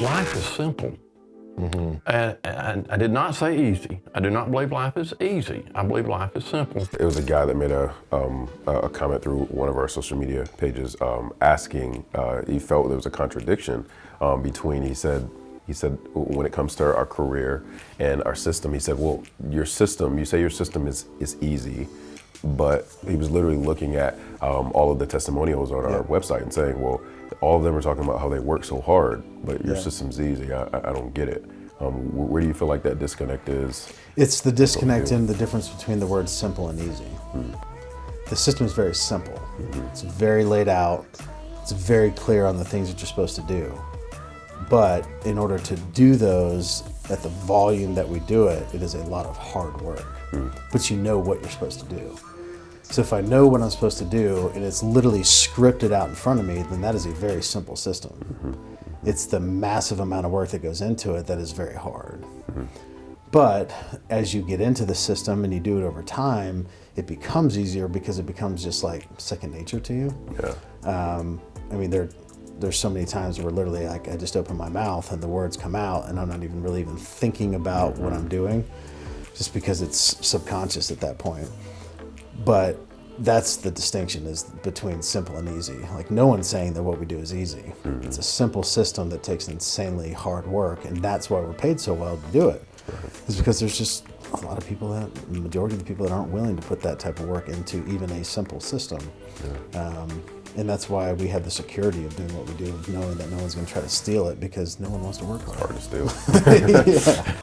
life is simple. And, and I did not say easy. I do not believe life is easy. I believe life is simple. It was a guy that made a, um, a comment through one of our social media pages um, asking, uh, he felt there was a contradiction um, between, he said, he said, when it comes to our career and our system, he said, well, your system, you say your system is, is easy, but he was literally looking at um, all of the testimonials on our website and saying, well, all of them are talking about how they work so hard, but your Yeah. system's easy. I, I don't get it. Um, where do you feel like that disconnect is? It's the disconnect in the difference between the words simple and easy. The system is very simple. It's very laid out. It's very clear on the things that you're supposed to do. But in order to do those at the volume that we do it, it is a lot of hard work. But you know what you're supposed to do. So if I know what I'm supposed to do and it's literally scripted out in front of me, then that is a very simple system. Mm-hmm. It's the massive amount of work that goes into it that is very hard. Mm-hmm. But as you get into the system and you do it over time, it becomes easier because it becomes just like second nature to you. Yeah. Um, I mean, there, there's so many times where literally like I just open my mouth and the words come out and I'm not even really even thinking about what mm-hmm. I'm doing, just because it's subconscious at that point. But that's the distinction is between simple and easy. Like no one's saying that what we do is easy. It's a simple system that takes insanely hard work, and that's why we're paid so well to do it. Is because there's just a lot of people that, the majority of the people that aren't willing to put that type of work into even a simple system. Um, and that's why we have the security of doing what we do, of knowing that no one's going to try to steal it because no one wants to work hard. Hard to steal. yeah.